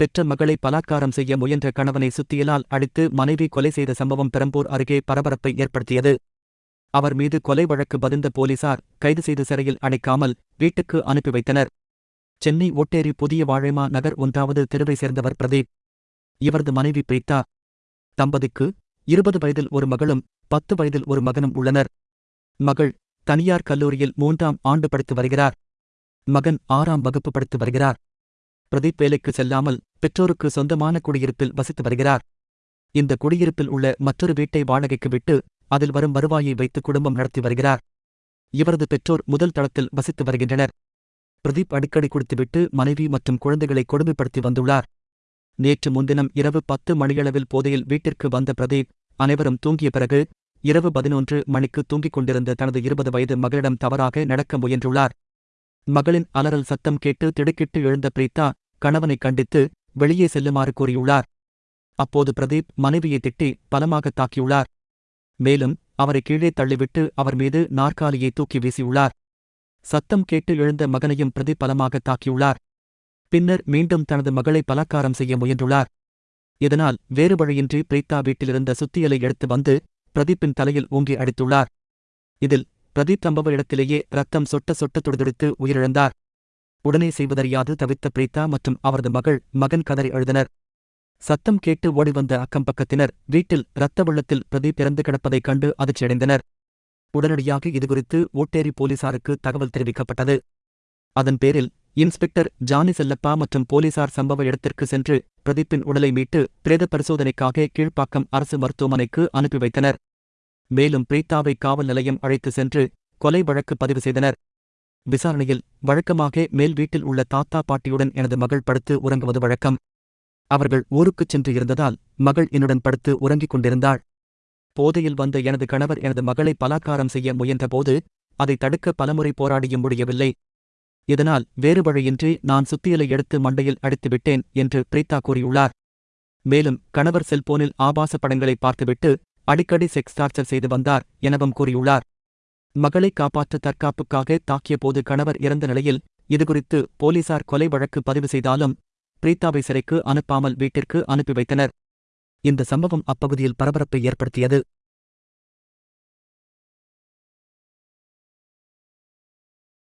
பெற்ற மகளை பலாத்காரம் செய்ய முயன்ற கணவனை சுத்தியலால் அடித்து மனைவி கொலை செய்த சம்பவம் பெரம்பூர் அருகே பரபரப்பை ஏற்படுத்தியது. அவர் மீது கொலை வழக்கு பதிந்த போலீசார் கைது செய்து சிறையில் அடைக்காமல் வீட்டுக்கு அனுப்பி வைத்தனர். சென்னை ஒட்டேரி புதிய வாழைமா நகர் ஒன்றாவது தெருவை சேர்ந்தவர் பிரதீப். இவரது மனைவி பிரீத்தா. தம்பதிக்கு இருபது வயதில் ஒரு மகளும் பத்து வயதில் ஒரு மகனும் உள்ளனர். மகள் தனியார் கல்லூரியில் மூன்றாம் ஆண்டு படித்து வருகிறார். மகன் ஆறாம் வகுப்பு படித்து வருகிறார். பிரதீப் வேலைக்கு செல்லாமல் பெற்றோருக்கு சொந்தமான குடியிருப்பில் வசித்து வருகிறார். இந்த குடியிருப்பில் உள்ள மற்றொரு வீட்டை வாடகைக்கு விட்டு அதில் வரும் வருவாயை வைத்து குடும்பம் நடத்தி வருகிறார். இவரது பெற்றோர் முதல் தளத்தில் வசித்து வருகின்றனர். பிரதீப் அடிக்கடி குடித்துவிட்டு மனைவி மற்றும் குழந்தைகளை கொடுமைப்படுத்தி வந்துள்ளார். நேற்று முன்தினம் இரவு பத்து மணியளவில் போதையில் வீட்டிற்கு வந்த பிரதீப் அனைவரும் தூங்கிய பிறகு இரவு பதினொன்று மணிக்கு தூங்கிக் கொண்டிருந்த தனது இருபது வயது மகளிடம் தவறாக நடக்க முயன்றுள்ளார். மகளின் அலறல் சத்தம் கேட்டு திடுக்கிட்டு எழுந்த பிரீத்தா கணவனை கண்டித்து வெளியே செல்லுமாறு கூறியுள்ளார். அப்போது பிரதீப் மனைவியை திட்டி பலமாக தாக்கியுள்ளார். மேலும் அவரை கீழே தள்ளிவிட்டு அவர் மீது நாற்காலியை தூக்கி வீசியுள்ளார். சத்தம் கேட்டு எழுந்த மகனையும் பிரதீப் பலமாக தாக்கியுள்ளார். பின்னர் மீண்டும் தனது மகளை பலாக்காரம் செய்ய முயன்றுள்ளார். இதனால் வேறு வழியின்றி பிரீத்தா வீட்டிலிருந்த சுத்தியலை எடுத்து வந்து பிரதீப்பின் தலையில் ஊங்கி அடித்துள்ளார். இதில் பிரதீப் சம்பவ இடத்திலேயே ரத்தம் சொட்ட சொட்ட துடிதுடித்து உயிரிழந்தார். உடனே செய்வதறியாது தவித்த பிரீத்தா மற்றும் அவரது மகள் மகன் கதறி அழுதனர். சத்தம் கேட்டு ஓடிவந்த அக்கம்பக்கத்தினர் வீட்டில் இரத்த வெள்ளத்தில் பிரதீப் இறந்து கிடப்பதைக் கண்டு அதிர்ச்சியடைந்தனர். உடனடியாக இதுகுறித்து ஓட்டேரி போலீசாருக்கு தகவல் தெரிவிக்கப்பட்டது. அதன் பேரில் இன்ஸ்பெக்டர் ஜானி செல்லப்பா மற்றும் போலீசார் சம்பவ இடத்திற்கு சென்று பிரதீப்பின் உடலை மீட்டு பிரேத பரிசோதனைக்காக கீழ்ப்பாக்கம் அரசு மருத்துவமனைக்கு அனுப்பி வைத்தனர். மேலும் பிரீத்தாவை காவல் நிலையம் அழைத்து சென்று கொலை வழக்கு பதிவு செய்தனர். விசாரணையில் வழக்கமாக மேல் வீட்டில் உள்ள தாத்தா பாட்டியுடன் எனது மகள் படுத்து உறங்குவது வழக்கம். அவர்கள் ஊருக்குச் சென்று இருந்ததால் மகள் என்னுடன் படுத்து உறங்கிக் கொண்டிருந்தாள். போதையில் வந்த எனது கணவர் எனது மகளை பலாத்காரம் செய்ய முயன்றபோது அதை தடுக்க பலமுறை போராடியும் முடியவில்லை. இதனால் வேறு வழியின்றி நான் சுத்தியலை எடுத்து மண்டையில் அடித்துவிட்டேன் என்று பிரீதா கூறியுள்ளார். மேலும் கணவர் செல்போனில் ஆபாச படங்களை பார்த்துவிட்டு அடிக்கடி செக்ஸ் டார்ச்சர் செய்து வந்தார் எனவும் கூறியுள்ளார். மகளை காப்பாற்ற தற்காப்புக்காக தாக்கியபோது கணவர் இறந்த நிலையில் இதுகுறித்து போலீசார் கொலை வழக்கு பதிவு செய்தாலும் பிரீத்தாவை சிறைக்கு அனுப்பாமல் வீட்டிற்கு அனுப்பி வைத்தனர். இந்த சம்பவம் அப்பகுதியில் பரபரப்பை ஏற்படுத்தியது.